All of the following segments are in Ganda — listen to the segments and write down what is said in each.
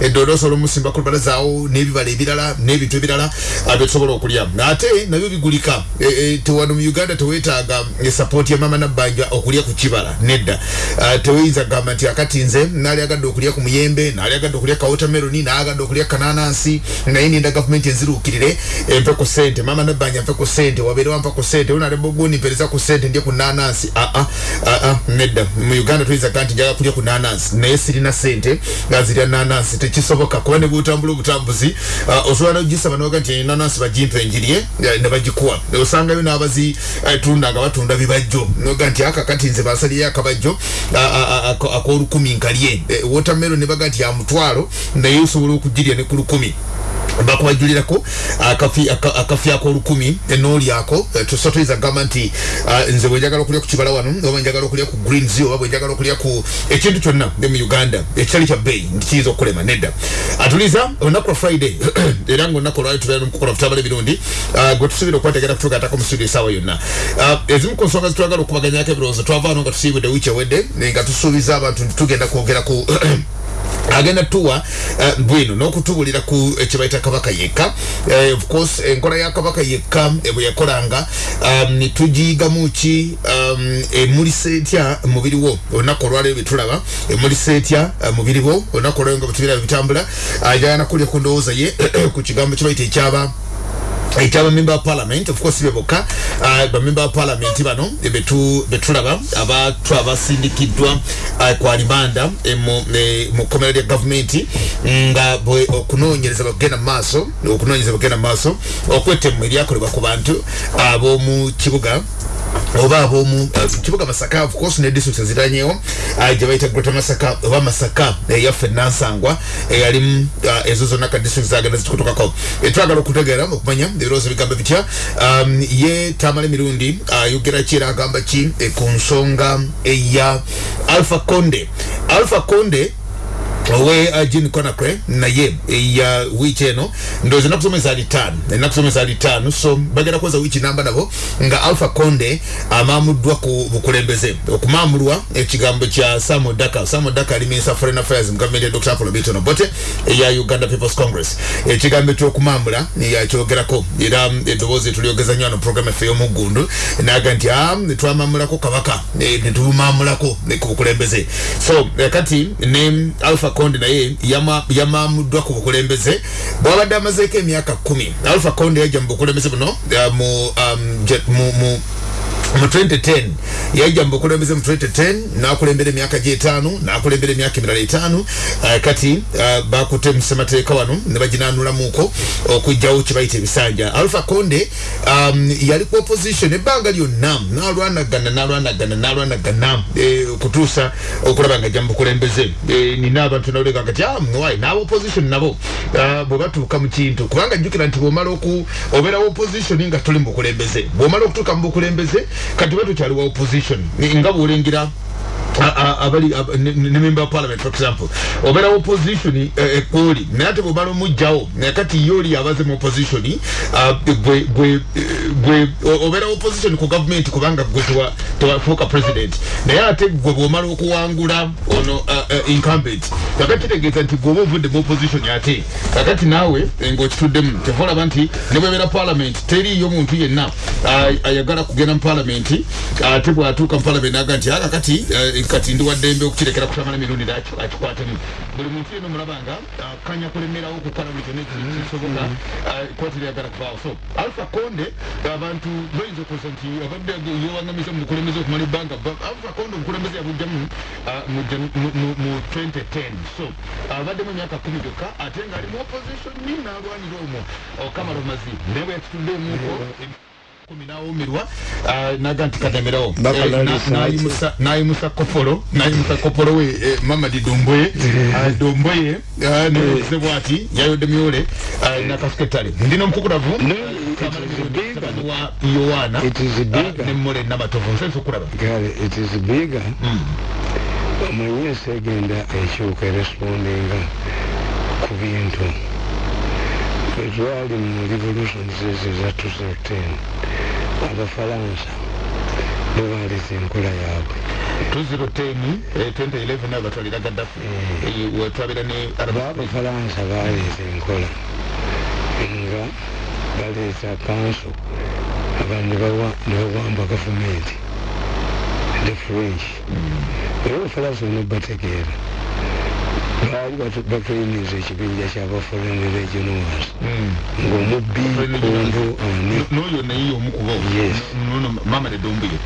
eddoodo osobola omusimba ku lubalazaawo n'ebibala ebirala n'ebintu ebirala byetusobola okulya. Ate nabyo bigulika. E, e, tewano mu uganda teweetaaga esapooti ya mama nabbanja okulya ku kibala nedda. Teweyinza kugamba nti akati nze naali agadde okulya ku muyembe naali agadde okulya ka watermeloni naagadde okulya kananansi naye ninda gavumenti enziruukirire empe ku sente mama nabbanja mpe ku sente wabeere wampa ku sente onaleboguni mpereza ku sente ndye ku nanansi aa nedda. Mu uganda tuyinza kugaa nti njaga kulya ku nanansi naye sirina sente nga zirya nanansi tekisoboka kuba ne butambula obutambuzi ah, osobola nogisaba noga nti nanansi bagimpe njirye eh, ne bagikuwa. Osangayo n'abazitunda nga batunda bibajjo. Noga nti akakati nze bansaliyo akabajjo ako- ak'olukumi nkalye. Eh, watermelon ne baga nti ya mutwalo naye osobola okugirya ne ku lukumi bakubajulirako akafi aka- akafi akolukumi enolyako tuso tuyinza kugamba nti ah, nze bwenjagala okulya ku kibala wano oba njagala okulya ku greens oba bwenjagala okulya ku ekintu kyonna ne mu uganda ekitali kya bbeeyi nkiyinza okulema nedda. Atuliza olunaku lwa friday era nga olunaku olwali tubeera nomukukola tutambala ebirungi ah, gwe tusuubira okwetegera kutuuka atako mu studio esaawa yonna. Ah, ezimu ku nsonga zitwagala okubaganyako ebirowoozo twavaano nga tusiibudde wiiki ewedde nga tusuubiza abantu nti tugenda kwogera ku agenda tuwa uh, bwino n'okutubulira ku ekibaita kabaka yekka. Uh, of course enkola ya kabaka yekka eh, bwe yakolanga um, nitugiyigamu ki? Um, emulisa etya mubiri wo olunaku olwaleero betulaba emulisa etya mubiri wo olunaku olwaleero nga bwetubiraba bitambula ajagana kulya ku ndowooza ye ku kigambo kibaita ekyaba ekyabamemba ba parliament of course be bokka uh, bamemba ba parliament bano betu betulaba abantu abasindikiddwa uh, kwa limanda eh, mu eh, mu komera lya gavumenti nga okunoonyereza bagenda mu maaso okunoonyereza bagenda mu maaso okwetemu eryakolebwa ku bantu ab'omu kibuga oba abomu uh, kibuga masaka of course ne district eziranyewo uh, gye bayita greater masaka oba masaka eyaffe uh, nansangwa eyalimu uh, ezo zonna ka district zagenda zitukutokako etwagala okutegeera okumanya ebirowoozo bigamba bitya um, ye tamala emirundi ayogera uh, ki era agamba ki eh, ku nsonga eya alpha conde. Alpha conde owe uh, Jean Conakry naye ya wiiki eno ndowooza ennaku zomwe zaali ttaano. Ennaku zomwe zaali ttaano so bagenda kuweza wiiki namba nabo nga alpha conde amaamuddwa ku bukulembeze. Okumaamulwa ekigambo kya samo daka samo daka ali minister foreign affairs ya dr apollo bitono. Bote eya uganda people's congress. Ekigambo ekyokumaamula yakyogerako era eddoboozi tulyogeza nnyo wano program effe y'omuggundu naga nti a twamaamulako kabaka eh, netumumaamulako eh, ku bukulembeze. So eh, kati ne alpha conde naye yama- yamaamuddwa ku bukulembeze. Bwabadde amazeeko emyaka kumi. Alpha conde yajja mu bukulembeze buno uh, mu, um, mu mu 2010 yajja mu bukulembeze mu 2010 nakulembera emyaka gyetaano nakulembera emyaka emirala etaano. Uh, kati uh, bakute mu ssemateeka wano ne baginanulamuko okugjawo kibayita ebisanja. Alpha conde um, yali ku opposition ebbanga lyonna nalwanagana nalwanagana nalwanagana eh, okutuusa okulaba nga ajja mu bukulembeze eh, nina abantu nalega kati ah, mwai n'aba opposition nabo uh, bwe batuuka mu kintu. Kubanga jjukira nti bwomala oku obeera opposition nga tuli mu bukulembeze bwomala okutuuka mu bukulembeze kati bwe tukyali wa opposition nga bwolengera abali ab- ne ne member parliament for example. Obeera wa opposition ekkooli naye ate bwomala omugjawo naye kati ye oli abaze mu opposition ah, gwe gwe gwe o- obeera wa opposition ku government kubanga gwe tewa- tewafuuka president. Naye ate gwe bwomala okuwangula ono ah, ah, incumbent kakati kitegeeza nti gweoba ovudde mu opposition ate kakati naawe eh, ng'okituddemu kyova olaba nti ne bwebeera parliament teriiyo muntu yenna ah, ayagala kugenda mu parliament ate bwatuuka mu parliament naga nti aka kati ndi waddembe okukirekera kutamala emirundi nti akikwatemu. Buli muntu yenna omulaba nga kanya kulemerawo okukola buli kyonna ekisoboka kooti lyagala kubaawo. So alpha conde abantu bayinza okuza nti abadde yewangamiza mu bukulembeze okumala ebbanga ba- alpha conde obukulembeze yabugjamu ah, mu Jan- mu- mu mu 2010 so abaddemu emyaka kumi gyokka ate ngaali mu opposition ni nalwanira omwo. Okamala omazi naye bwe yatutuddeemuko kumi nawumirwa ah, naga nti kademerawo Bakola Eh, nayimusa kopolo nayimusa kopolo we eh, mamadi domboye. Ah, domboye ah, nebuze bwati yayodde myole nakasuketale ndina. Mutabani wa yowaana nemmole namatovu nsensa okulaba is bigger. Omanyi segenda ekyuka erespondinga ku bintu twali mu revolutions ezo eza 2010 abafalansa bebaleza enkola yaabwe. 2010 eh, 2011 abatwalira gaddafi. Eh, wetwabira ne abafalansa baleeta enkola. Nga baleeta kanso abantu nebawamba gavumenti. The french. Era abafalansa bonna Mm.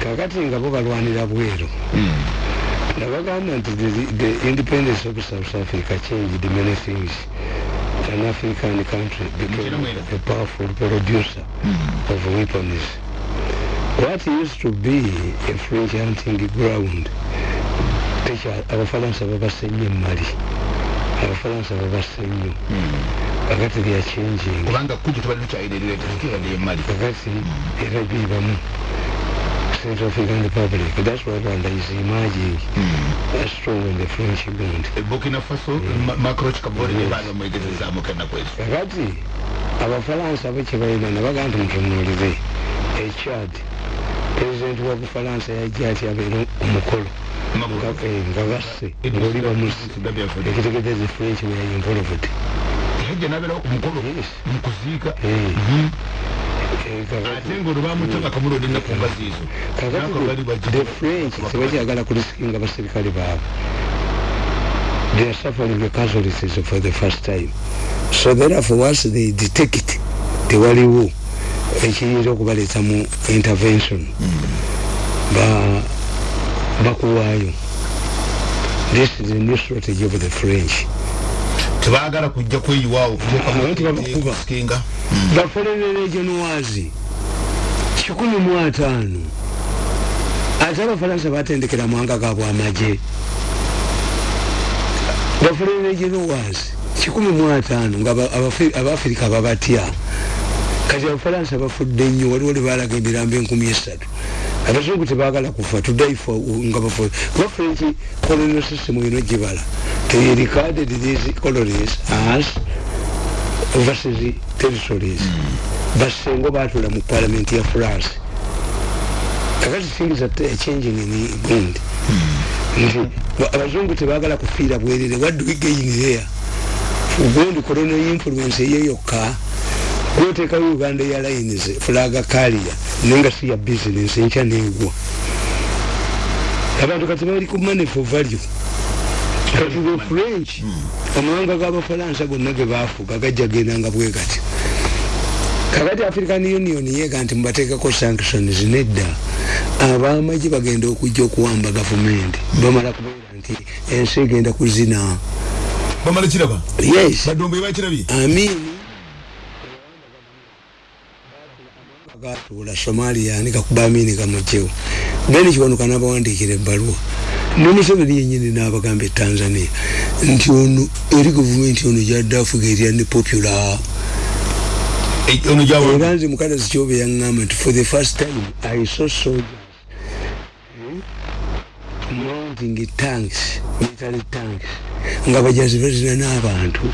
kakati nga bo balwanira nabagamba nti the- the independence of south africa changed many things an african country became a powerful producer of weapons what used to be a french hunting ground tekya- abafalansa babasse nnyo emali abafalansa babasse nnyo kakati lya changing. Kubanga kujja tubali tukyayirerera tetukirade emali kakati era bibamu. Central african republic that's why rwanda is emerging. As strong in the french ground E burkina faso kwezi. Kakati abafalansa bo kyebalina nabaga nti mutunuulire. Echad pulezidenti wa bufalansa yajja ati abeere omukolo nga- nga basse ngaoli bamusi ekitegedeze french were involved yajja nabeerawo ku mukolo Yes. mu kuziika kakati- ate ngaolwo bamutaka kamulonde ennaku mbazi ezo kakati Nako bali the- bajja- the french tebakyagala kulisikinga baserikale baabwe they are suffering the casualties for the first time. So therefore once they detect tewaliwo ekiyinza okubaleeta mu intervention. Ba bakuwaayo this is a new strategy of the french. Tebaagala kujja kweyiwaawo kusikinga baforeign regionals kikumi mu ataano ate abafalansa batendekera mwanga gaabwe amagye baforeign regionals kikumi mu ataano nga aba- Abafi- abafirika babatya. Kati abafalansa bafudde nnyo waliwo lwe balaga emirambo enkumi esatu abazungu tebagala kufa. Tudaifa nga bafu kuba french colonial system ino gibala. They recorded these colonies as overseas territories. Basengo batula mu parliament ya france. Kakati things are t- changing in england nti ba- abazungu tebagala kufiira bwerere. What do we gain there ugondi colonial influence eyo yokka. Gwoteekayo uganda airlines fulaga kalia nenga si ya business enkya negwa abantu kati bali ku money for value. Kati the french amawanga g'abafalansa gonna ge bafuga gajja gendanga bwe gati. Kakati african union yega nti mubateekako sanctions nedda abamagi bagenda okujja okuwamba gavumenti. Bamala kubeera nti ensi egenda kuzina. Bamala kiraba? Yes. Badombe bakirabye amini gatuula somalia ni gakuba amini gamugyewo then kiwanuka n'abawandiikira ebbaluwa. Ne museveni yenyini n'abagamba etanzania nti ono eri gavumenti ono gyadde afuga erya ne popular. Era nze mukalazi kyobe yaŋŋamba nti for the first time i saw soldiers mounting tanks military tanks nga bajazi bazina n'abantu.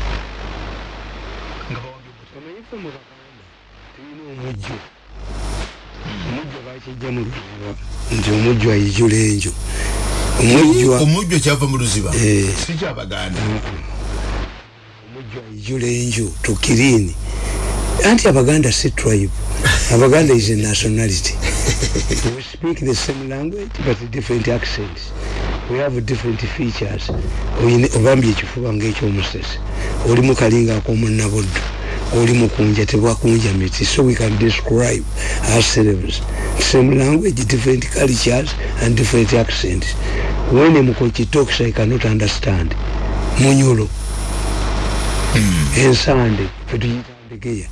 Omanyife mu baganda tulina omujjo omujjo bakijja mu luziba nti omujjo ayijula enjo omujjwa omujjo kyava mu luziba? Eh. si kyabaganda omujjo ayijula enjo tukirini anti abaganda si tribe. Abaganda is a nationality. We speak the same language but different accents. We have different features. Obambye ekifuba ngaekyomusese oli mukalinga akomunabuddu oli mukunja tebwakunja miti. So we can describe ourselves. Same language different cultures and different accents. When a mukochi talks i cannot understand. Munyulo ensande fetuyitandikeya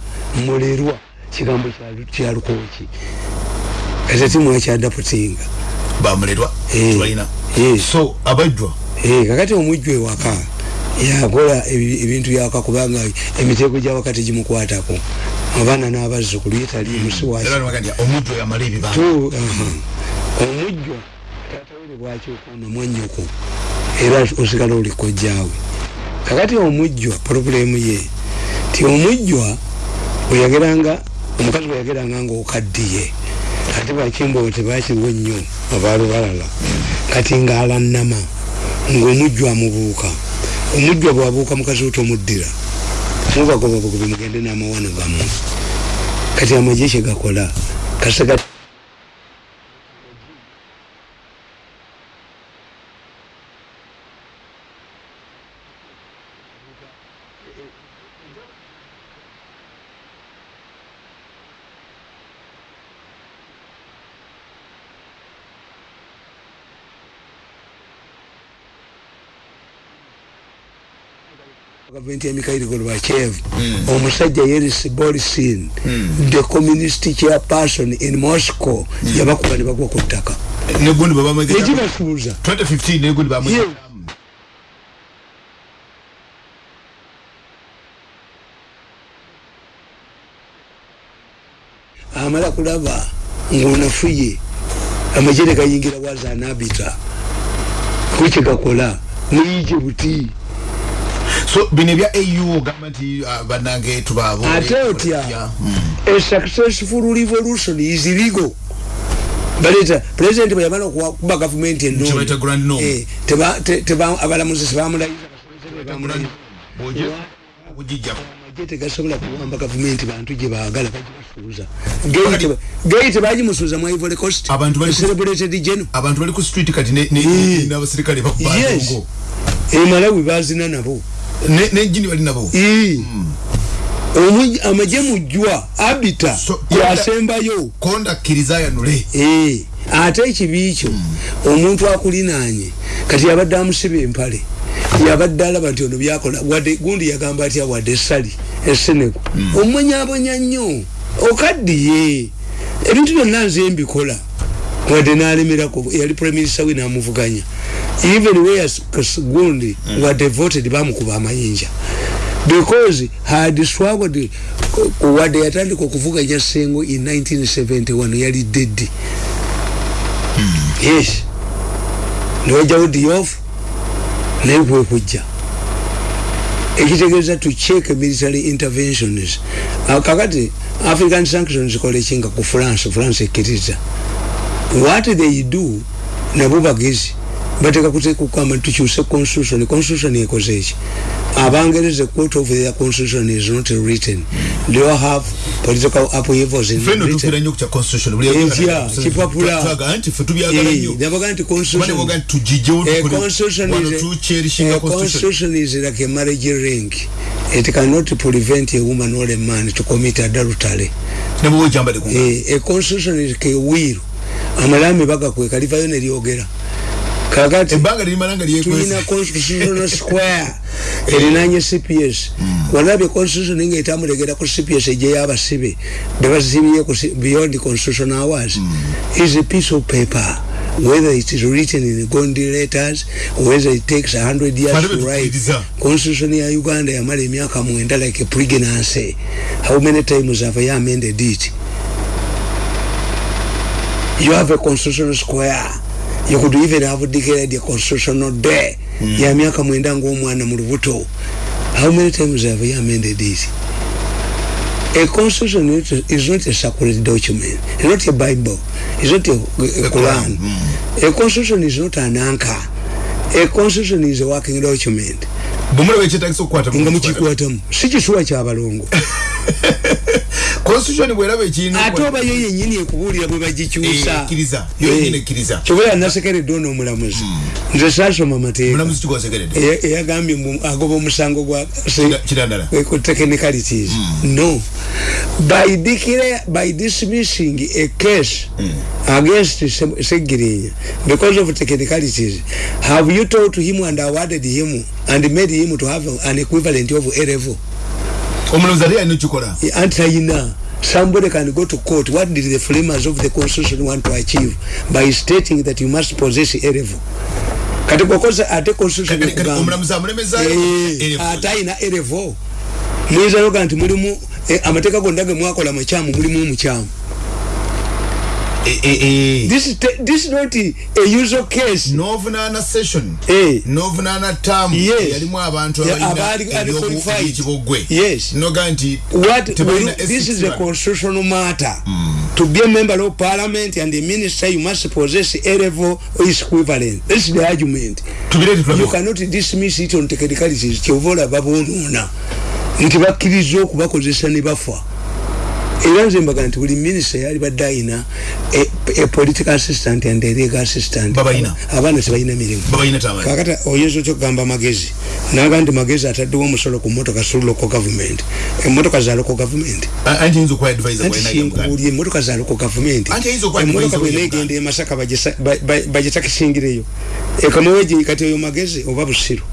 mulerwa kigambo kya- kya lukoki kati timwakyadaputinga bamulerwa Eh. tibalina Yes. so abajjwa? Eh, kakati omujju ewaka yakola ebi- ebintu byawaka kubanga emiteeko gyawaka tegimukwatako abaana n'abazzukulu yetali nti omujjwa tatawere bwakyokuna mwanyoko era osigala oli kojjaawe kakati omujjwa problemu ye ti omujjwa weyageranga omukazi weyageranga ngaokaddiye ate bakimbo tebakiriwo nnyo abaalubalala kati ngaalanama ngaomujjwa amubuuka omujjwa bwabuuka mukazi we tomuddira mubagobabugobe mugende n'amawano gammwe. Kati amagye kyegakola kasega gavumenti ya mikairi gorbachev omusajja yeris borisin the communist chairperson in moscow yabakuba ne bagwa ku ttaka negundi babamwegera ekibasuuza 2015 negundi Ye. amala kulaba ngaonafuye amajere gayingira wazanabita kwekigakola muyije buti so bino ebya au ogamba nti ah, bannange tubaabo ate otya? A successful revolution is legal baleta president bwe yamala okuba gavumenti norm. abalamuzi sebamulayiza okugijjamu amagye tegasobola kuwamba gavumenti bantu gye baagala bagibasuuza geyi tebagimusuuza mu ivory coast. Celebrated geno abantu bali ku street kati Eh. n'abasirikale yes. Bakubadongo emalawi bazina nabo nejini bali nabo Ii. Omu- amagye mujjwa abita So- yasembayo konda kkiriza ayanule Eh, ate ekibi kyo omuntu akulinaanye kati yabadde amusiba empale. Yabadde alaba nti ono byakola wadde gundi yagamba atya wadde essali essenego. Omwenyabonya nnyo. Okaddiye ebintu byonna nze mbikola wadde nalemerako yali prime minister we namuvuganya. Even whereas gundi wadde voted bamukuba amayinja. Because had swaggered wadde yatandika okuvuganya sengo in 1971 yali deddi yes. Niwajawo diof naye kwekujja ekitegeeza to check military interventions. Ah, kakati african sanctions kola ekinga ku france france ekkiriza what they do nabo bagezi bateka kutekukamba tukyuse constitution constitution ekoze eki abangereza court of their constitution is not written they all have political upheavals in feno Britain. tufiira nnyo ku kya constitution buli Entya, kipapula. twaga nti fe tubyagala Eh, nnyo nabaga nti kuba constitution nebaga nti tugijjewo A constitution is a- a constitution is like a marriage ring. It cannot prevent a woman or a man to commit adultery. ne bwe ojambale ku Eh, a constitution is ke will. Amalami bagakweka livayo ne lyogera. Kakati ebbanga lirimala nga tulina lyekwese constitutional square erinanye cps walabye constitution nga etamulegera ku cps egyeyabasibe bebasibye ku C- beyond constitutional hours. Is a piece of paper whether it is written in gondi letters whether it takes 100 years Fane to write. constitution ya uganda yamala emyaka mwenda like a pregnancy how many times have you amended it you have a constitutional square. You could even have declared a constitutional day mm. ya miaka mwenda ng'omwana mu lubuto. How many times have you amended it a constitution is not- a sacred document. It's not a bible. It's not a, a quran. A constitution is not an anchor. A constitution is a working document. Bwemulaba ekyetagisa okukwata nga mukikwatamu si kisuwa kyabalongo constitution bweraba ekiina ate oba yo yenyini ekubuulira bwe bagikyusa. Kyobola nasekeredde ono omulamuzi. Nze saasoma mateeka. Eyagambye agoba omusango gwa technicalities. No. By declare by dismissing a case against Se- segirinya because of technicalities have you told him and awarded him and made him to have an equivalent of a level omulamuzi ate yalina okikola anti-ayina somebody can go to court. What did the framers of the constitution want to achieve? By stating that you must possess a level. Kati kokosa ate constitution Eh, ate ayina erevo muyinza noga nti mulimu eh, amateeka gonna ge mwakola makyamu mulimu omukyamu Eh, eh, eh. this is this is not a usual case novunaana session Eh. novunaana Yes. yalimu abantu Yeah, abalina abaali- ali qualified. ebyekibogwe Yes. noga nti this is a S61. constitutional matter to be a member of parliament and a minister you must possess a level equivalent this is the argument you cannot dismiss it on technicalities kyova olaba bonoona nti bakkiriza okubakozesa ne bafa era nze mbaga nti buli minisita yali badde ayina a- a political assistant and a legal assistant. Abaana tebalina mirimu. Kakati oyinza otya okugamba magezi? Naga nti magezi ataddewo omusolo ku motoka su local government. Emotoka za local government. Anti yinza okuwa advisor anti kinkubulya emotoka za local government. Emotoka bwena egenda e masaka bagisa- ba- ba- bagitakisingireyo ekamuweje kati oyo magezi oba busiru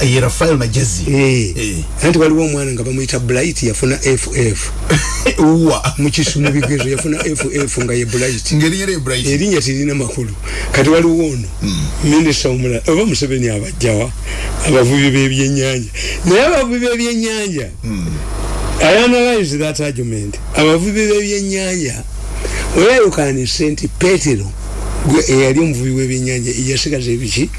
ye rafael magezi. Eh. Eh. anti waliwo omwana nga bamuyita bright yafuna ff uwa. Mukisu mu bigezo yafuna ff nga ye bright erinnya tirina makulu. Kati waliwo ono minisita omulala oba museveni abajjawa abavubi b'ebyenyanja naye abavubi b'ebyenyanja i analyze that argument. Abavubi b'ebyenyanja weyayukanise nti petero gwe eyali omuvubi w'ebyenyanja yasigaza ebiki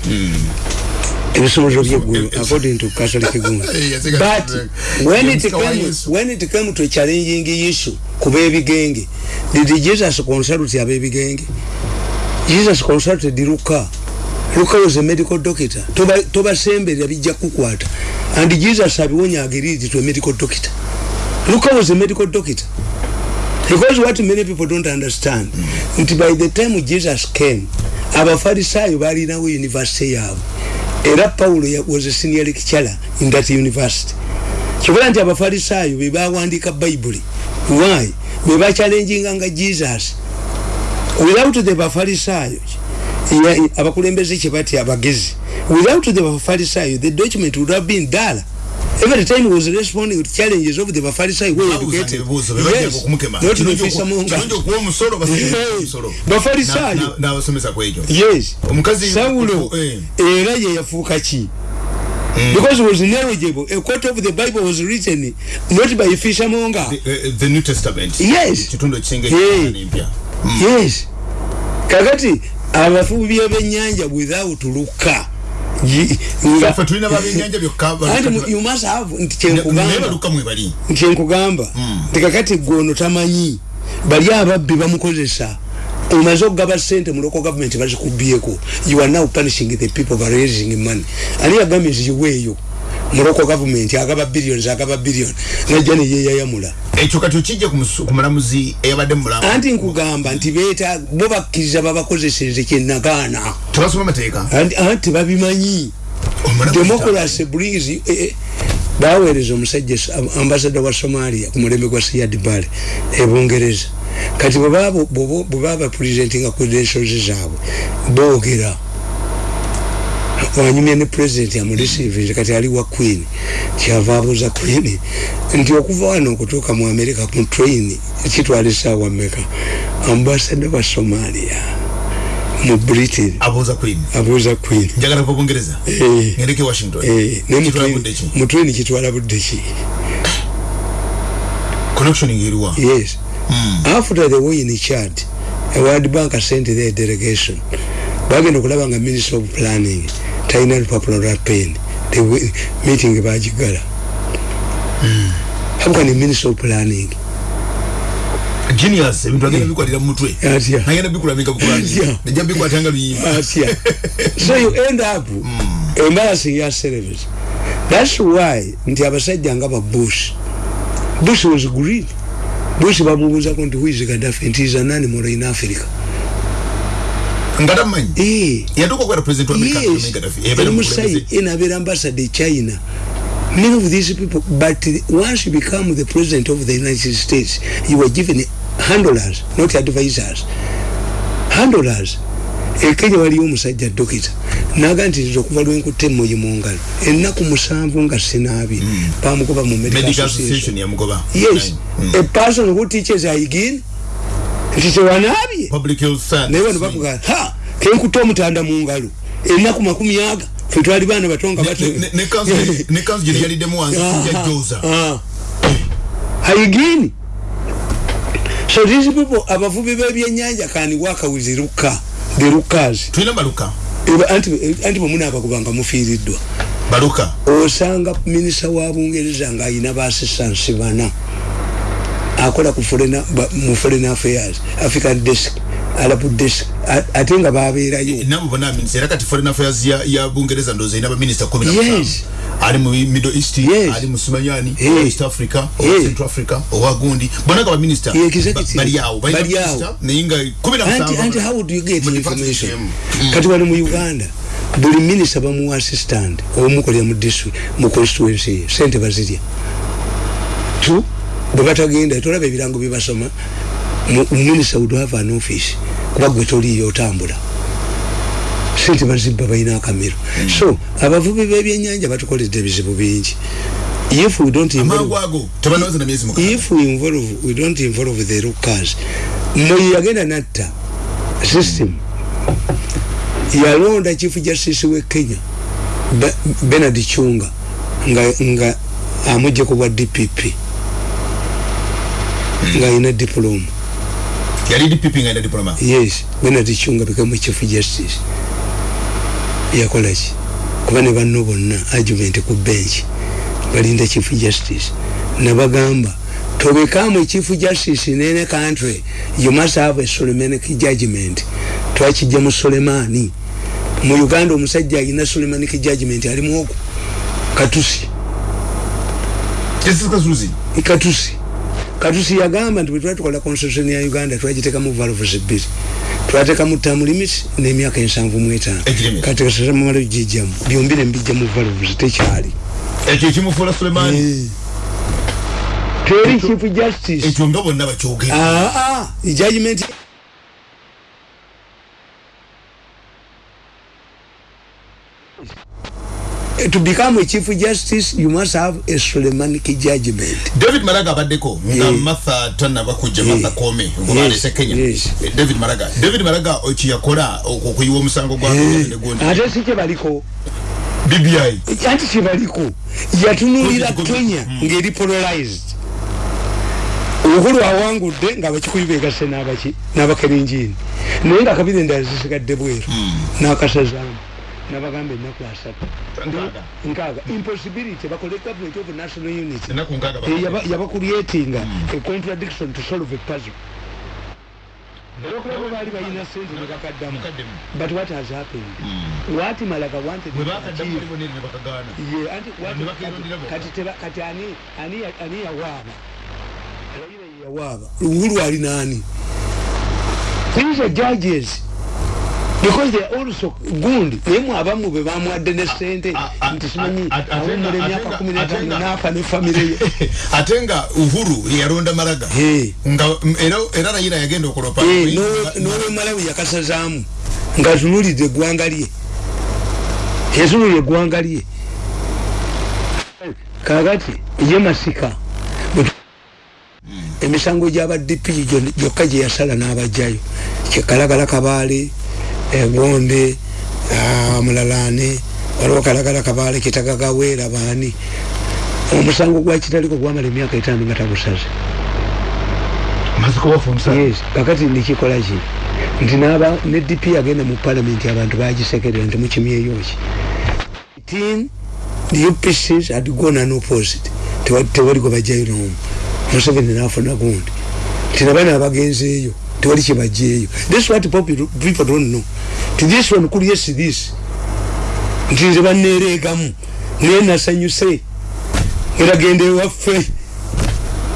ebisomozo byeggulu according to catholic gun yasigaza- but when it came when it came to challenging issue ku b'ebigenge did jesus consult ab'ebigenge jesus consulted luka. Luka was a medical doctor. Toba- tobasemberera bijja kukwata. And jesus abiwonya agreed to a medical doctor. Luka was a medical doctor. Because what many people don't understand nti by the time jesus came abafarisayo balinawo university yaabwe era paulo ya- was a senior lecturer in that university. Kikola nti abafarisayo bebawandika bayibuli why? Bebachallenginga nga jesus. Without the bafarisayo ya- abakulembeze kyebatya abagezi without the bafarisayo the document would have been dala every time was responding to challenges of the bafarisayo were educated Yes. not the fishermonger. okuwa omusolo Bafarisayo. n'abasomesa ku ekyo yes. Omukazi sawulo eh, era ye yafuuka ki? Because he was knowledgeable. A quote of the bible was written not by fishermonger the, eh, the new testament. Yes. kitundu ekisinga Eh. ekirala n'empya yes. Kakati abafubi byebenyanja without luka ffe tulina babenyanja byokka anti mu- you must have nti kakati gwono tamanyi bali ababbi bamukozesa. Omaze okugaba sente mu local government bazikubyeko you are now punishing the people by raising money. Ani yagambye nti local government agaba billions agaba billion najja neyeyayamula ekyo kati okijja ku musu- ku mulamuzi eyabadde mulamu anti nkugamba nti beeta bo bakkiriza babakozeseze kyenagaana tebasoma amateeka anti anti babimanyi. Democracy brings eh, eh, baweereza omusajja ambasada wa somalia ku mulembe gwa siyad bale ebungereza kati bwebaba presentinga credentials zaabwe boogera wanyumya ne president amureceivinze kati ali wa queen. Kyava abuuza queen. Nti okuva wano okutuuka mu america mu train. Kitwala esaawa meka ambasada wa somalia. Mu britain. Abuuza queen. Abuuza queen. Njagala kuva bungereza Eh. ngendeke washington. Eh, Kitwala budde ki mutweni kitwala budde ki connection ngeriwa yes. After the way in chad a world bank sent their delegation bagenda okulaba nga minister of planning talina lupapula lwa pen meeting bagigala how can minister of planning. Genius ebintu agenda bikwatira mu mutwe. Agenda bikulamika bukulangira Yeah. nejja bikwatanga luyimba so you end up embarrassing yourselves. That's why nti abasajja nga ba bush bush was green. Bush bamubuuzako nti who is gaddafi? Nti is an animal in africa nga tamanyi Eh, yatuuka okubeera president wa america yes. Gaddafi. eri Yabeera musayi mukulembeze. enabeera ambassador e china. Many of these people but once you become the president of the united states you were given handlers not advisors. Handlers. Ekenya waliyo omusajja dokita naga nti nze okuva lwenkutte emmoyi mu ngalo ennaku musanvu nga sinaabye bamugoba mu medical medical association. association yamugoba. Yes. Mm. a person who teaches hygiene nti tewanaabye naye bano bakugaa ha kenkutta omutanda mu ngalo ennaku makumi aga fe twali baana bato nga bato Ne- ne kanzu- ne kanzu gye yaliddemu wansi Ah, sijja joza. ah. hygiene so these people abavubi b'ebyennyanja kani waka with ruka the rukas tulina baluka. Anti anti bwe munaabakuba nga mufiiriddwa. Baluka. Osanga minisita wa bungereza ng'ayina baasistansi bana akola ku ba- mu foreign affairs african desk arab desk ate nga babeerayo nabo bona minisita era kati foreign affairs ya, ya bungereza ndoza ina baminisita kumi na Yes. mutaano. ali mu middle east Yes. ali mu sumanyani owa east africa owa Eh. central africa owa gundi bona nga baminisita Yeah, executive. ba- bali awo balina Bali awo. minisita naye nga kumi na anti musanvu anti how do you get mu information emu. kati wali mu uganda buli minisita bamuwa assistant omukolera mu district mu constituency ye sente bazirya tu bwe batagenda tolaba ebirango byebasoma minisita would have an office kuba gwe toliyo otambula. Sente bazibba balina akamiro. So abavubi b'ebyenyanja batukoledde ebizibu bingi. If we don't involve- if we involve we don't involve the rukas moyi yagenda natta system yalonda chief justice we kenya Be- benard chunga nga, nga amujje ku bwa dpp nga ayina diploma. Yali dpp nga ina diploma? Yes benard chunga became chief justice yakolaki kuba ne banno bonna argument ku bench balinda chief justice. Nabagamba to become a chief justice in any country you must have a solemanic judgment. Twakijja mu solemani mu uganda omusajja alina solemanic judgment alimu ogwo katusi. Katusi katusi yagamba nti bwetwali tukola constitution ya uganda twagitekamu valves bbiri. Twatekamu term limit n'emyaka ensanvu mu etaano. Kati kasasamala gijjamu byombi nembijja mu valves tekyali. Ekyo ekimufuula sulemaani teri chief justice. ekyo nga bonna bakyogera. Aa judgment to become a chief justice you must have a solemanic judgment. David maraga abaddeko nga Yeah. martha tanaba kujja Yeah. martha kome Yes, ngobalese kenya yes. Eh, david maraga. David maraga kyeyakola okuyiwa omusango gwa Eh, negundi ate si kyebaliko? Bbi anti kyebaliko? Yatunulira Goji, goji. kenya ngeri polarized. Obukulu awangudde nga abakikuyu begase n'abaki n'abakerenjini. Naye nga kabiri endala zisigadde bweru. N'akasazaamu nabagamba ennaku asatu nkaaga impossibility. Bakole government of national unity. Eh, yaba- yabakurietinga a contradiction to solve a puzzle. Olwokulaba baali balina sente nebakaddamu but what has happened? What malaga wanted kati ani ani ya- ani yawaaba yawaaba uhuru ali nani? These are judges because they are also gundi. Naye mwe abamu be bamwadde ne sente nti simanyi a- a- awummula atenga- emyaka kumi n'etaano n'afa ne famire ye. Ate nga uhuru yeyalonda maraga nga era- rayira yagenda okulopa Eh, n'owe- n'owe malawi yakasazaamu. Nga tunulidde eggwanga lye. Yatunulira eggwanga lye. Kakati ye masika. Bwe- emisango gyaba dp gyo- gyokka gye yasala n'abajjayo kyekalagala kabaale egonde ah, mulalane waliwo kalagala kabaale kitagagaweera baani. Omusango gwakitaliko gwamala emyaka etaano nga tagusaze. Kakati nikikola ki? Nti ne dp yagenda mu palamenti abantu bagisekerera nti mukimyeyo ki? Tin the upcs had gone an opposite. Tewa- tewali gwe bajjayo nomu. Museveni nafuna gundi. Nti nabana abagenzeeyo tewali kyebajjaeyo this what people don't know ti this one yes this. Nti nze baneereegamu naye nasanyuse. Eragenda ewaffe.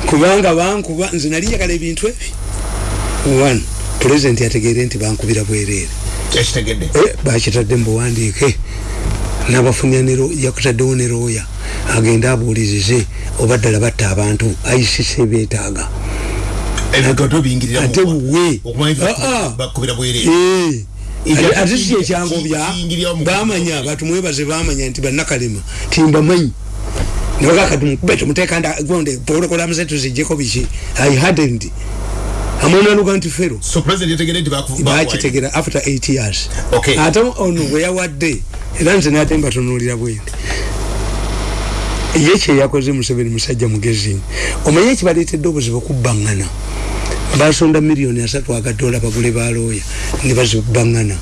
Kubanga bankuba nze nali njagala ebintu ebi. One pulezidenti yategeere nti bankubira bwereere. Eh, bakitadde mubuwandiike nabafunya yakutaddewo ne looya agende abuulirize. Oba ddala batta abantu. Icc beetaaga ebigoto biyingirira ate okumanya Ah, ah. Ate- si ekyangobya bamanya batumwebaze bamanya nti bannakalema. Timbamanyi nebagakatumukuba tumuteeka gonde porogramu zetu zijjeko biki? I hadn't amwonaluga nti fero. Bakitegera after 8 years. Ate ono bwe yawadde era nze nate mbatunulira bwendi ye kyeyakoze museveni musajja mugezi omanye ekibaleetedde obuzibu okubbaŋŋana? Basonda miliyoni asatu agadola bagule balooya nebazibangana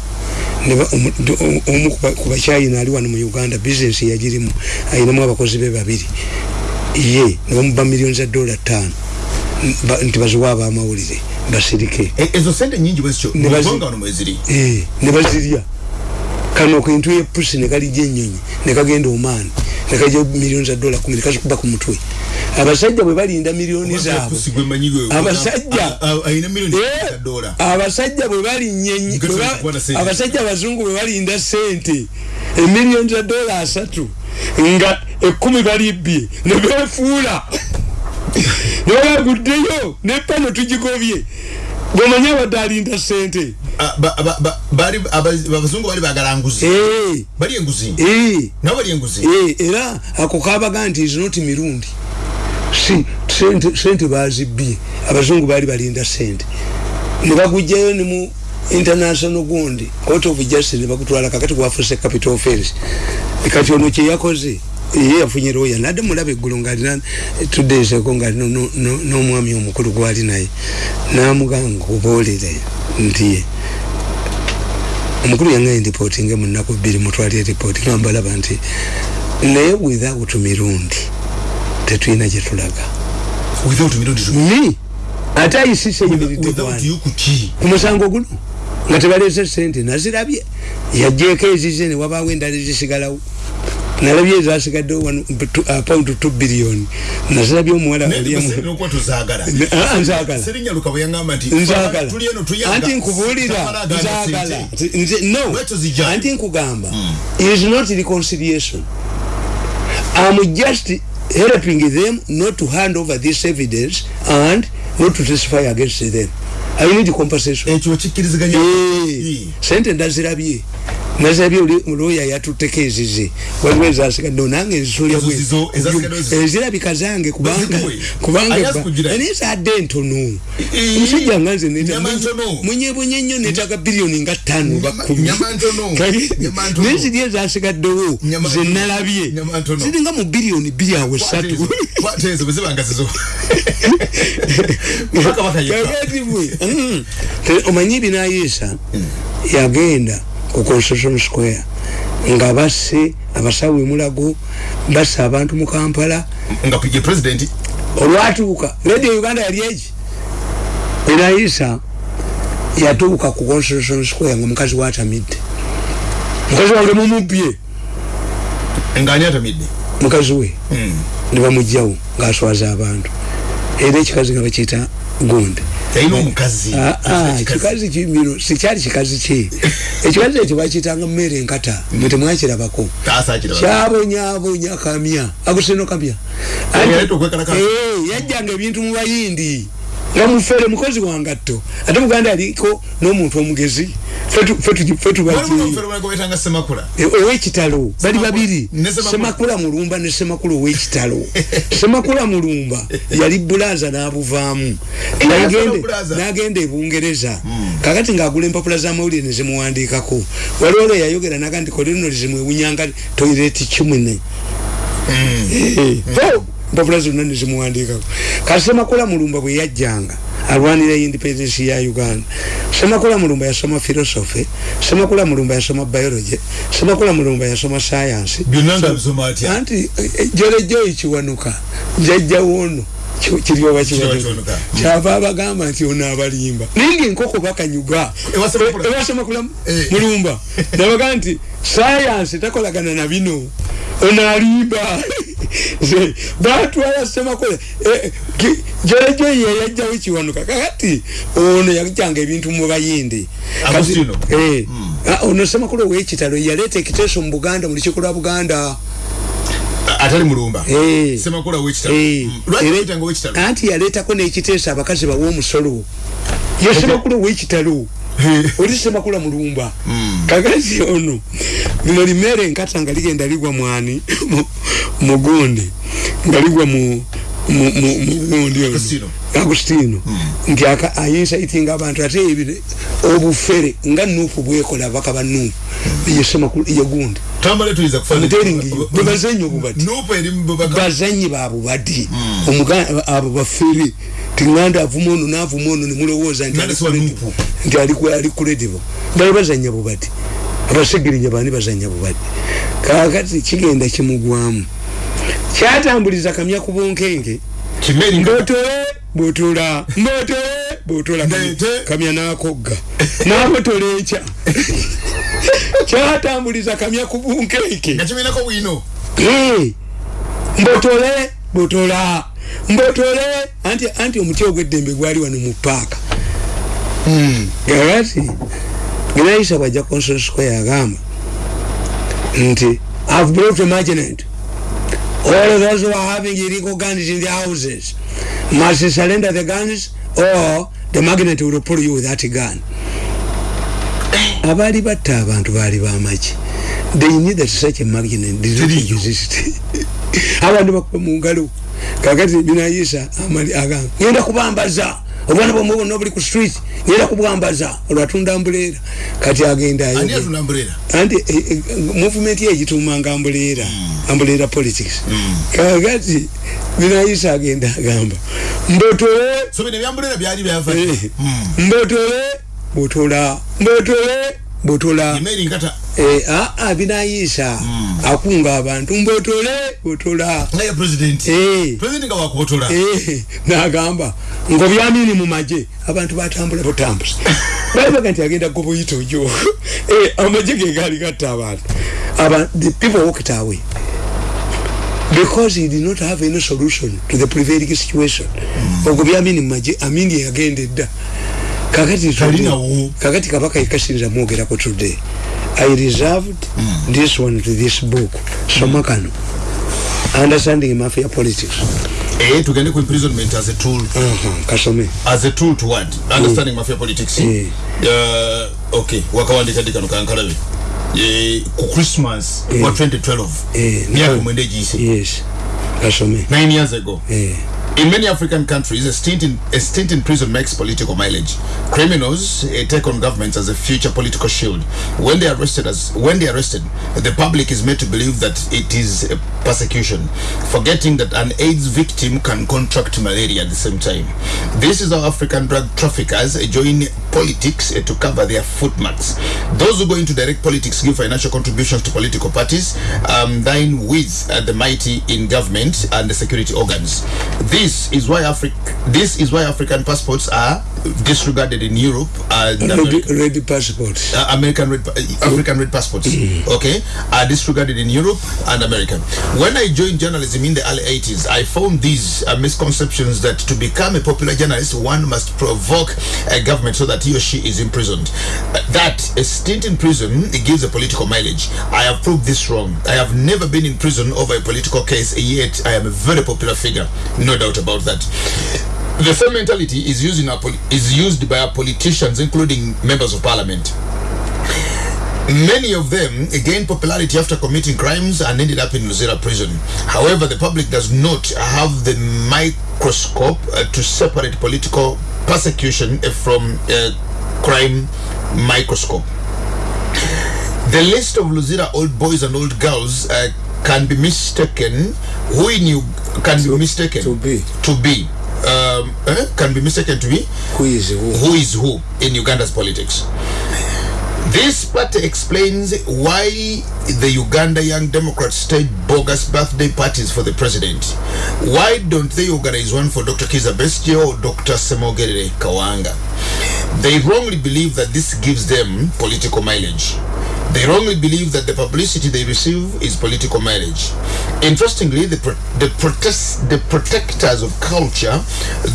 omu kubachina ali wano mu uganda bizinesi yagirimu ayinamu abakozi be babiri. Ye nebamuba miliyoni za dola tano nti baziwa abamawulire basirike. E- ezo sente nyingi bwezityo Ne bazi- mugwanga wano mweziri Eh, nebazirya kano kintu epusi nekalijja enyonyi nekagenda omaani nekajja miliyoni za dola kumi nekazikuba ku mutwe. Abasajja bwe balinda miliyoni zaabwe. Abasajja. Eh, abasajja bwe balinnya enyi- Nga bwe ba- tuweza kukwata sente. abasajja abazungu bwe balinda sente. Emiliyoni za dola asatu. Nga ekumi balibbye nebefuula nebaguddeyo nepano tugigobye. Bwemanye abadde alinda sente bali aba- abazungu bali bagala nguzi. Eh, bali enguzi? Eh. nabo bali enguzi? Eh, era ako kabaga nti is not mirundi. Si sente, sente bazibbye abazungu bali balinda sente. Nebagujjayo ne mu international gundi court of justice nebagutwala kakati gwafuse capital offense kati ono kyeyakoze ye yafunye roya nadde mulaba eggulu ngaalina ago ngaali n'omwami omukulu gwali naye. Namuganga kuboolere nti omukulu yangaye ndipotinge mu nnaku bbiri mutwali eripooti gambalaba nti naye without mirundi tetulina gyetulaga without mirundi tu- ni ate ayisise yimiridde without gwani you kuki ku musango guno? Nga tebalese sente nazirabye. Yajjeeko ezize newabaawo endala ezisigalawo nalabye ezasigaddewo paundi 2 biliyoni nazirabye omuwala oliemu nokuba tuzagala Ne- ah, nzagala. serinyaluka bwe yangamba nti nzagala tuli eno tuyanga. Anti nkubuulira. Nzagala no. Anti nkugamba is not reconciliation. I'm just helping them not to hand over this evidence and not to testify against them. I need compensation. Ekyo kikkiriziganya. Eh, sente ndazirabye nazirabye oli loya yatutekeezize waliwo ezasigadde nange Ezo zizo, ezasigaddewo zizo. ezirabika zange kubanga Wezikuwe. kubanga Ayazi kugira. naye zadde ntono? Eh, omusajja nga nze munyebunye nnyo netaga biliyoni nga ttaano bakumi naye ziri ezasigaddewo Nyama ze ntono. nalabye. Nyama ntono. ziringa mu biliyoni bbiri awo kabaka yekka. Kagativwe. Mm. Omanyi binayiisa yagenda ku constitution square nga basse abasawo emulago basse abantu mu kampala. Nga ye president? Olwatuuka radio uganda yali eki binayiisa yatuuka ku constitution square nga mukazi watamidde mukazi wange mumubbye ngani atamidde? Mukazi we. Nebamugjawo ngaaswaza abantu era ekikazi nga bakiyita gundi. Ah, ah, kikazi kimiro sikyali kikazi kye ekikazi ekyo bakiyitanga mmere enkata mwe temwakirabako. Kyabonyabonya kamya. Aguseno kamya. Eh, yajjanga ebintu mu bayindi nga mufere mukozi wangatto ate muganda aliko n'omuntu omugezi. Eh, owekitalo. Bali babiri. Semakula. mulumba ne semakula owekitalo. Semakula mulumba yali bulaza n'abuvaamu. Eh, N'agende- yasala bulaza. n'agenda ebungereza kakati ng'agula empapula z'amawulire ne zimuwandiikako. Waliwo olwo yayogera naga nti kolino zimwewunyanga toireti kimune empapula zonna ne zimuwandiikako kati semakula mulumba bwe yajjanga alwanira independence ya uganda. Semakula mulumba yasoma philosophy semakula mulumba yasoma biology semakula mulumba yasoma science. Anti jolejoyi kiwanuka jajjawo ono ki- kiryoba kiwanuka? kyava abagamba nti ono abalimba. Naye ngaenkoko bakanyuga. Ewa Semakula. ewa semakula Eh. mulumba. Nabaga nti sayansi takolagana na bino. Ono alimba Ze, batwala semakula jolejoyi yeyajjawo kiwanuka kakati ono yajjanga ebintu mu bayindi. Kati- Agustino. Eh. Ah, ono semakula owekitalo yaleeta ekiteeso mu buganda mu lukiiko lwa buganda. Atali mulumba? Eh. semakula wekitalo Eh, lwaki era- wetanga wekitalo anti yaleetako n'ekiteeso abakazi bawa omusolo. Ye semakula owekitalo oli semakula mulumba. Kagazi ono lino limere enkata nga ligenda ligwa mwani mu- mugundi nga ligwa mu mu- mu- mugundi ono. Agustino. agustino. Nti aka- ayinsaitinga abantu ate ebire obufere nga nuupu bwekola baka ba nuupu ye semakula ye gundi. Tambale tuyiza Muteringi, bwe bazannya obubadi. nuupu eri mubaka bazanyi babubadi Omuga- abo bafere tiŋanda avuma ono navuma ono nemulowooza nti Nganda siwa nupu. nti ali- ali credible bali bazanya bubati abasegirinya bani bazanya bubati kakati kigenda kimugwamu. Kyatambuliza kamya ku bunkenge botola mbotole botola Ndete. kamya. Nakogga. Nabotola ekya kyatambuliza kamya ku bunkenge nga kimenako bwino. Mbotole botola mbotole. Anti anti omuti ogw'eddembe gwali wano mu paaka kakati genayisa bwajja consol square agamba nti i've brought a marginant all those who are having illegal guns in their houses must surrender the guns or the magnet will pull you with that gun. Abaali batta abantu baali bamaki they knew that such a magnet. Did not exist. Abantu bakuba mu ngalo. Kakati binayisa amali agamba ngenda kubambaza obwana bwomwe bwonna obuli ku street ngenda kubwambaza olwatunda ambuleera kati agenda ani ayogera. atunda mburera anti eh, eh, movement ye egitumanga ambuleera ambuleera politics. Kakati binayisa agenda agamba mbotole eh, mbotole botola mbotole botola emeri nkata. Eh, aa binayisa akunga abantu mbotole botola Eh. Eh, nagamba ngaobyamini mu magye? Abantu batambula butambuza balabaga nti agenda gobuyita ojo. Eh, amagye ge gaali gatta abantu. Aba- the people walked away. Because he did not have any solution to the prevailing situation. Ogwo byamini mu magye? Amini yagenda edda kakati tulinawo kakati kabaka yekasinza mwogerako today. I reserved mm. this one to this book. Soma kano. Understanding mafia politics. Eh tugende ku imprisonment as a tool. Uh -huh, kasome. As a tool to what? Understanding mm. mafia politics. Eh. uh, okay wakawandika ndi kano kankalabe eh, ku christmas Eh. wa 2012 Eh, myaka no. mwenda egiyise yes. Kasome. 9 years ago. Eh. In many African countries, a stint in, a stint in prison makes political mileage. Criminals uh, take on governments as a future political shield. When they are arrested, as when they are arrested, the public is made to believe that it is a persecution, forgetting that an AIDS victim can contract malaria at the same time. This is how African drug traffickers join politics uh, to cover their footmarks. Those who go into direct politics give financial contributions to political parties, um, dine with uh, the mighty in government and the security organs. This is why Africa. This is why African passports are disregarded in Europe and red, red passport Uh, American red, African red passports, okay, are disregarded in Europe and America. When I joined journalism in the early 80s, I found these uh, misconceptions that to become a popular journalist, one must provoke a government so that he or she is imprisoned. Uh, that a stint in prison it gives a political mileage. I have proved this wrong. I have never been in prison over a political case, yet I am a very popular figure. No doubt about that. The same mentality is used in our is used by our politicians, including members of parliament. Many of them gained popularity after committing crimes and ended up in Luzera prison. However, the public does not have the microscope uh, to separate political persecution uh, from uh, crime microscope. The list of Luzira old boys and old girls uh, can be mistaken. Who in you can be mistaken to be. to be um, eh, can be mistaken to be who is who who is who in Uganda's politics. This party explains why the Uganda Young Democrats stage bogus birthday parties for the president. Why don't they organize one for Dr. Kiza Bestie or Dr. Semogere Kawanga? They wrongly believe that this gives them political mileage. They wrongly believe that the publicity they receive is political mileage. Interestingly, the, pro- the, protest, the protectors of culture,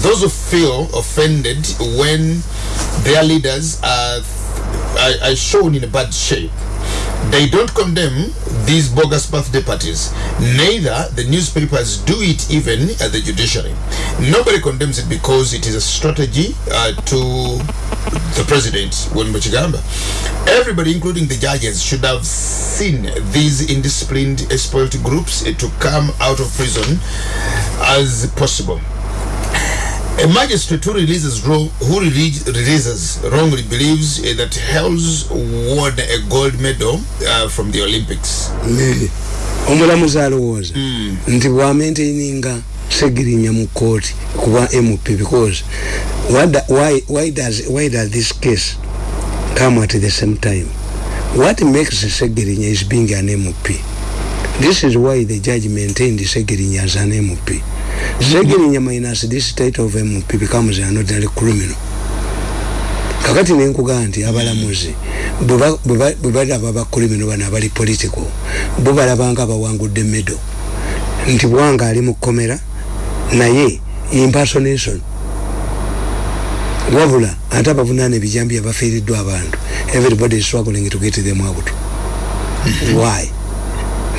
those who feel offended when their leaders are, are, are shown in bad shape, they don't condemn these bogus birthday parties. Neither the newspapers do it even at the judiciary. Nobody condemns it because it is a strategy uh, to the president, Win Muchigamba. Everybody, including the judges, should have seen these indisciplined, spoiled groups to come out of prison as possible. A magistrate who releases wrong, who rele- releases wrongly believes uh, that Hells won a gold medal uh, from the Olympics. Omulamuzi alowooza nti bwamaintaininga segirinya mu kooti kuba mp because why, why, does, why does this case come at the same time? What makes segirinya is being an mp this is why the judge maintained segirinya as an mp segirinya minus this title of mp becomes an ordinary criminal. Kakati nenkugaa nti abalamuzi bwe balaba bakulimino bano abali political bo balabanga bawangudde medo. Nti bwanga ali mu kkomera naye impersonation wabula ate abavunaana ebijambi abafiiriddwa abantu everybody is struggling to get them out. Why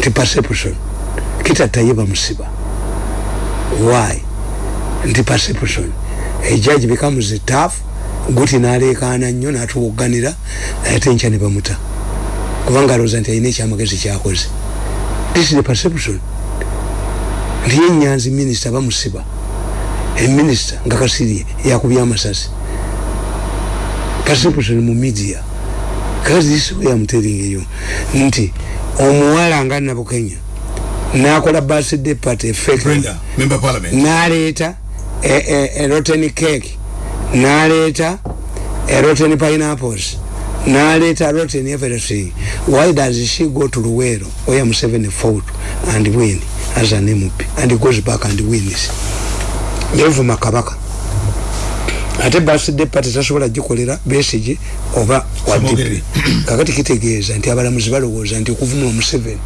nti perception kitattaye bamusiba why? Nti perception a judge becomes tough guti nalekana nnyo natuwoganira ate nkya ne bamuta. Kubanga alowooza nti alina ekyamagezi kyakoze this is the perception. Nti yenyanzi minisita bamusiba eminisita nga kasirye yakubya amasasi. Perception mu media. Because this way I'm telling you nti omuwala nga nabukenya nakola birthday party parliament. naleeta e, e, e cake naleeta e rotten pineapples naleeta rotten everything. Why does she go to luwero? Where museveni fought and win as an mp and goes back and wins. Yevuma kabaka ate birthday party tasobola gikolera besigi oba wadipe kakati kitegeeza nti abalamuzi balowooza nti okuvumula omuseveni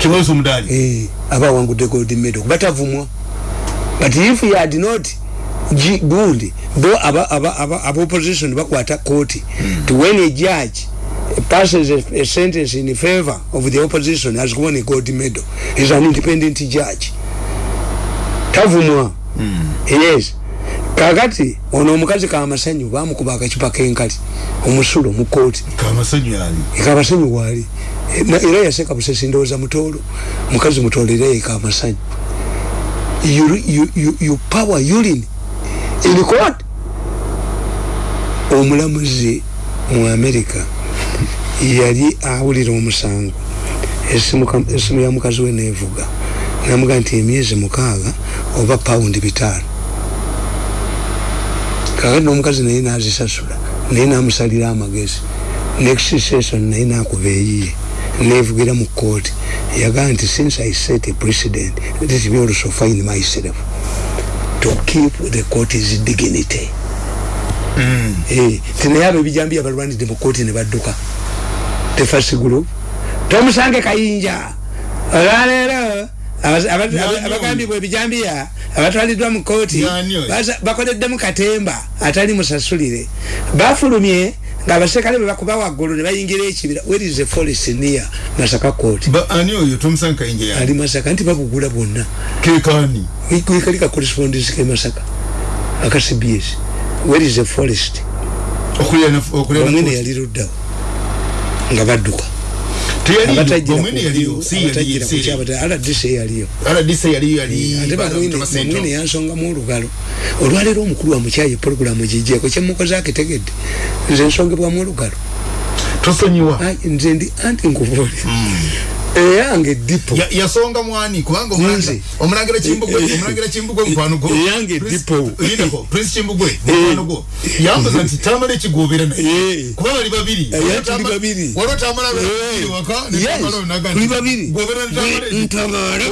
kimwezi omudali eh, aba wangudde gold medal. Batavumwa. But if you had not G good bo aba aba aba, aba opposition bakwata koti mm. to when a judge passes a, a sentence in favor of the opposition has won a gold medal is an independent judge. Tavumwa. Mm. yes kakati ono omukazi kamasanyu bamukuba akacupa kenkali omusulo mu kooti kamasanyu yali kamasanyu wali era yaseka busesi ndowooza mutoolo mukazi mutoolo era ye kamasanyu you, you, you, you power urine in court omulamuzi mu america yali awulira omusango. Esimu ya mukazi we nevuga. Namuga nti emyezi mukaaga oba paundi bitaano kakati nomukazi naye nazisasula naye namusalira amagezi. Next session naye nakuba eyiye nevugira mu kooti yagaa nti since i set a precedent let me also find myself to keep the court's dignity mm. eh, tinaye abo ebijambi abalwanidde mu kooti ne badduka. Tefasigulu tomusange kayinja olwaleero abagambibwa ebijambiya abatwaliddwa mu kooti bakoleddemu katemba atali musasulire. Bafulumye nga abasekale bwe bakuba waggulu ne bayingira ekibira where is a forest near masaka court? Ani oyo? Yani ali masaka nti babugula bonna. Kekani kali ka correspondence ke masaka aka cbs where is a forest? Omwene yali luddawo nga badduka mwene yansongamu olugalo. Olwaleero omukulu wa mukyayi porogulamu gijeeko kyemukoze akitegedde nze nsongebwamu olugalo. Tosonyiwa. Nze ndi anti nkubuulira eyange dipo. Yasonga mwani kubanga omulangira kimbugwe omulangira kimbugwe mukwano gwo eyange dipo. Yinako prince kimbugwe mukwano gwo yambaza nti tamala ekigobera naye. Kuba bali babiri. Tuli babiri. waliwo tamala waka tuli babiri. Ntabala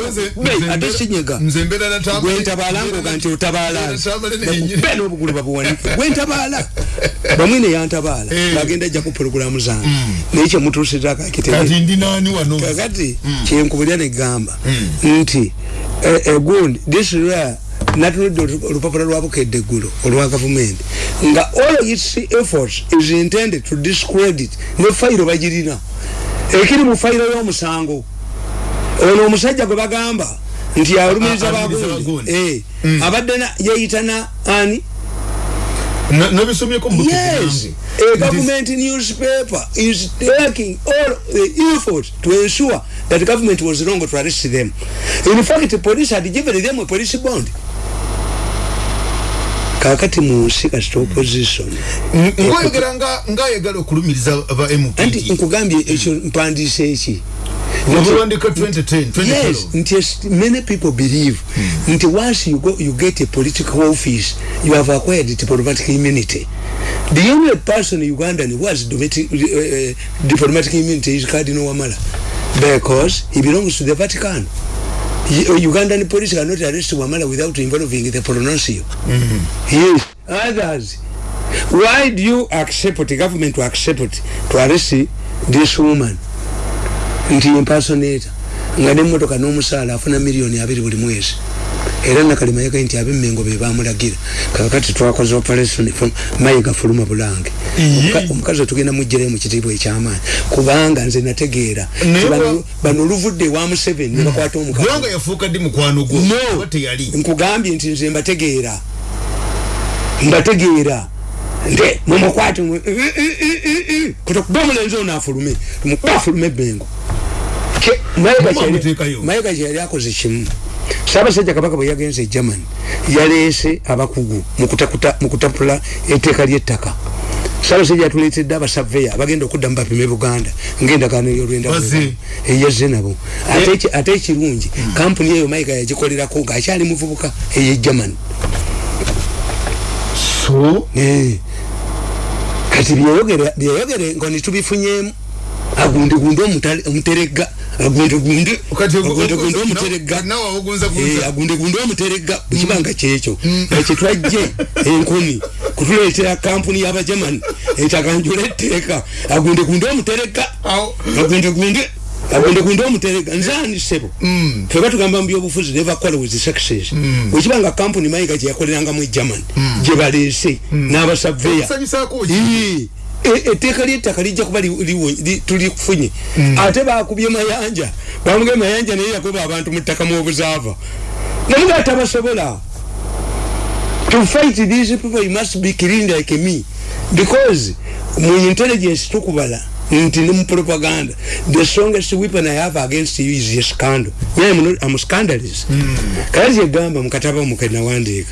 ate sinyega nze mbeera natamala gwe ntabala ngoga nti otabala be n'obugulu babuwanike gwe ntabala bamwine yantabala bagenda ajja ku porogulamu zange. Naye kyemutuusizako akitegeeza kati ndi nani wano kakati kyenkubulya negamba nti egundi this is where natunudde olupapula lwabukedde eggulo olwa gavumenti nga all its efforts is intended to discredit ne fayiro bagirina. Ekiri mu fayiro y'omusango. Ono omusajja gwe bagamba nti alumiriza bagundi abadde yeyitana ani nabisomyeko yes. a government newspaper is taking all the efforts to ensure that government was wrong to arrest them. In fact police had given them a police bond. Kakati munsi kasita opposition ngoyogera nga ngayagala okulumiriza ba mp anti nkugambye ekyo mpandiisa eki? Wabuwandika 2010, 2012. Yes nti many people believe nti once you go you get a political office you have acquired diplomatic immunity. The only person ugandan who has domestic, uh, uh, diplomatic immunity is cardinal wamala because he belongs to the vatican. Y- ugandan police cannot arrest wamala without involving the pronuncio yes others. Why do you accept the government to accept to arrest this woman nti impersonator nga nemotoka n'omusaala afuna miliyoni abiri buli mwezi. Era nakalima yagaye nti abemmengo be bamulagira kakati twakoze operation mayiga fuluma bulange. Omuka- omukazi otugenda mujjirayo mu kitiibwa ekyamaanyi. Kubanga nze nategeera. Bano- oluvudde ewa museveni ne bakwata kubanga omukazi yafuuka ddi mukwano gwo? No. Oba teyali? Nkugambye nti nze mbategeera. Mbategeera. Nte mumukwate kutokuba omulenzi ono afulume. Mukuba afulume ebengo Ke- Mayiga amuteekayo. mayiga kyeyali akoze kimu. Saabasajja kabaka bwe yagenze e germany yaleese abakugu mu kutakuta- mu kutapula etteeka ly'ettaka. Saabasajja yatuleetedde abasaveya abagenda okuddamu bapime buganda ngaendagaano ey'olwenda Bazze. eyazze nabo. Ate eki- ate ekirungi kampuni eyo mayiga yagikolerako ng'akyali muvubuka ey'e germany so? Eh. kati byeyogere nga nitubifunyemu agundegunde omutale- omuteregga agundegunde agundegunde omuteregga Eh, agundegunde omuteregga bwekibanga kyekyo. Ekitwajje enkoni kutuleetera kampuni y'abajamani etaganjula etteeka. Agundegunde omuteregga agundegunde agundegunde omuteregga nzaani sebo fe batugamba mu byobufuzi never quarrel with the success. Bwekibanga kampuni mayiga gyeyakolerangamu e germany gye baleese n'abasaveya E- etteeka ly'ettaka lijja kuba tulifunye ate bakubye mayanja bamuge mayanja naye yakuba abantu mu ttaka muobuzaava namuga tabasobola to fight these people you must be clean like me. Because mu intelligence tukubala nti ne mu propaganda. The strongest weapon i have against you is a scandal. Yeah, I'm, not, I'm scandalous kale kyegamba mukataba mukenawandiika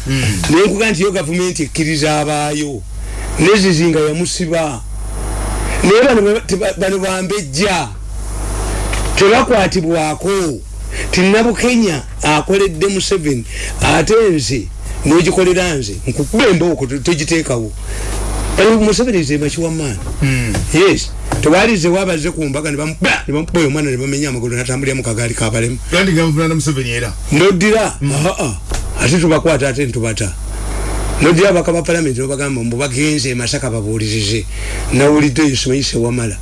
nenkuga nti yo gavumenti ekkiriza abaayo nezizinga yamusiba naye bano bambejja tebakwatibwako tinabukenya akoledde museveni ate nze nogikolera nze nkukuba embooko togiteekawo. Museveni ze makiwamaani yes tewalize wabaze ku mbaga nebamuba nebamukuba oyo omwana nebamenya amagulu natambulira mu kagaali kabalemu nodira aa ate tubakwata ate ntubata nodira abaka ba palamenti nobagamba mbu bagenze emasaka babuulirize. Nawulidde eyo simayise wamala.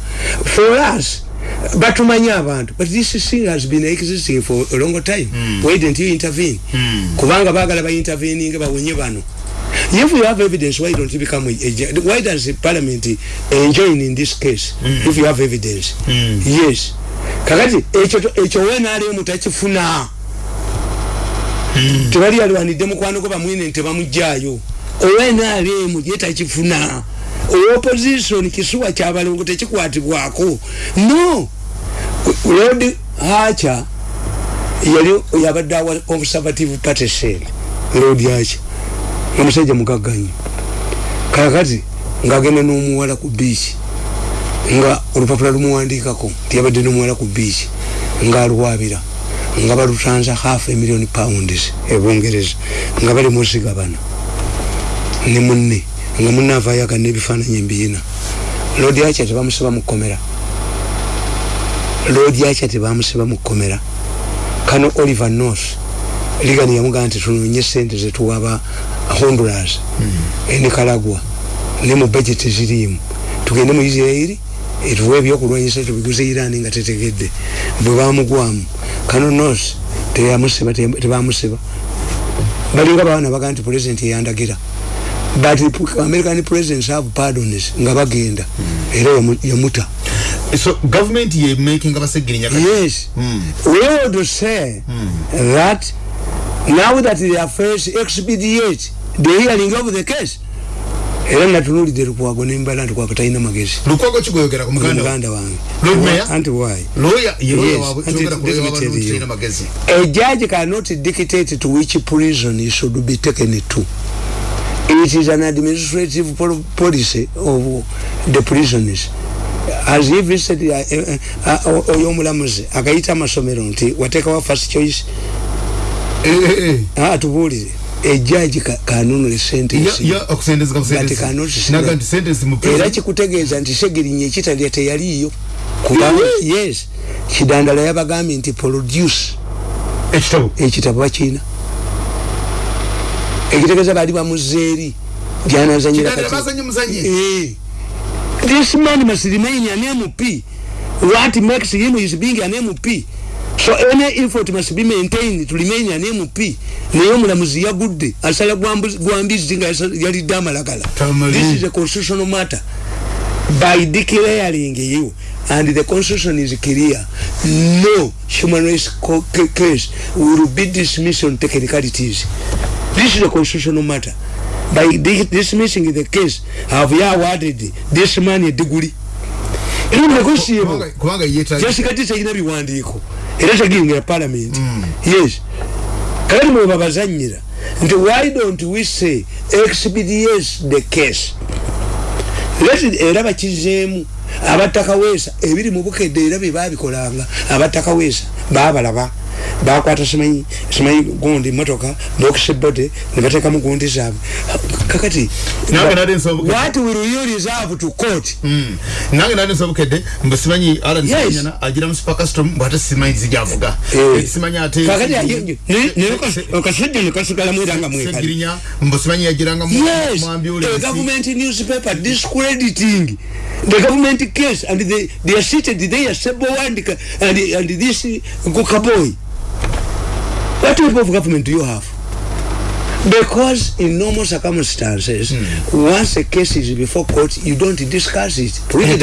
For us batumanyi abantu but this thing has been existing for a long time. Why didn't you intervene? Kubanga bagala bainterveninge bawonye bano. If you have evidence why don't you become a, a, why does the parliament enjoin in this case? If you have evidence. Yes. Kakati ekyo ekyo wenaalemu takifuna tebali alwanidde mukwano gwe bamwine nti bamugjayo owenaalemu ye takifuna. Owoposition kisuwa kyabalongo tekikwatibwako. No! Lord hacha yali yabadde awa conservative party sel lord hacha omusajja mugagganyo kakati ngaagenda n'omuwala ku biiki nga olupapula lumuwandiikako nti yabadde n'omuwala ku biiki ngaalwabira nga balutanza half a million pounds ebungereza nga bali musigabana ne munne. Nga munne avaayo aga n'ebifaananyi embiyina lodi acha tebamusiba mu kkomera. Lodi acha tebamusiba mu kkomera. Kano oliver north. Ligani yamugamba nti tunoonye sente zetuwaba honduras enikalagwa ne mu budget ziriimu tugende mu isirairi etuwe ebyokulwanyisa tubiguze irani nga tetegedde. Bwe bamugwamu kano north teyamusiba te- tebamusiba. Balinga baana baga nti president yandagira but american presidents have pardons nga bagenda. Era yamu- yamuta so government ye making abasegirinya kati yes. We would say that now that they are first expedite the hearing of the case era natunulidde lukwago nembala nti kwako talina magezi. Lukwago kigweyogera ku muganda wa- muganda wange. Anti why lawyer? Ye lawyer Yes, waabwe anti kyogera ku lawyer let me tell w'abalungi you. talina magezi. A judge cannot dictate to which prison he should be taken to. It is an administrative pol- policy of the prisons has he visited uh, uh, uh, oyo omulamuzi agayita amasomero nti wateekawo first choice? Eh, eh, eh. Ah, tubuulire ejaji kanunule Ya- sentence ya okusendezeka But kusendezi cannot naga nti sentence mu era kikutegeeza nti segerinya ekitalya teyaliiyo. Kubanga yes. Kidandala yabagambye nti produce ekitabo? Ekitabo bakiina ekitegeeza baali bamuzeeri gyanazanyira kati-? Eh. this man must remain an mp what makes him is being an mp so any effort must be maintained to remain an mp naye omulamuzi yagudde asala gwambu- gwambizi nga yasa- yalidde amalagala. Tamale. this is a constitutional matter. By declaring you and the constitution is clear no human rights case will be dismissed on technicalities. This is a constitutional matter. By di- dismissing the case have you awarded this man a degree? Era negotiable. Kubanga- kubanga yeetaaga kyasikati tekina biwandiiko era tegiyingira parliament. Yes. Kale mwe babazanyira nti why don't we say expedites the case? Era bakizeemu abatakaweesa ebiri mu bukedde era bye babikolanga abatakaweesa babalaba bakwata simanyi simanyi gundi motoka bokisebode ne bateekamu gundi zaabwe kakati what will you reserve to court? Mm. nange nali nsoba bukedde mbe simanyi Yes. senyana agira mu super custom bwate simanyi zijavuga Eh. simanyi ate kakati okasejja nekasigalamu era nga mwekali segirinya mbe simanyi yagiranga mu yes. mu a ambulance government newspaper discrediting. The government case and they, they are seated there sebo wandika and, and this gokaboy what type of government do you have? Because in normal circumstances once a case is before court you don't discuss it. Treat it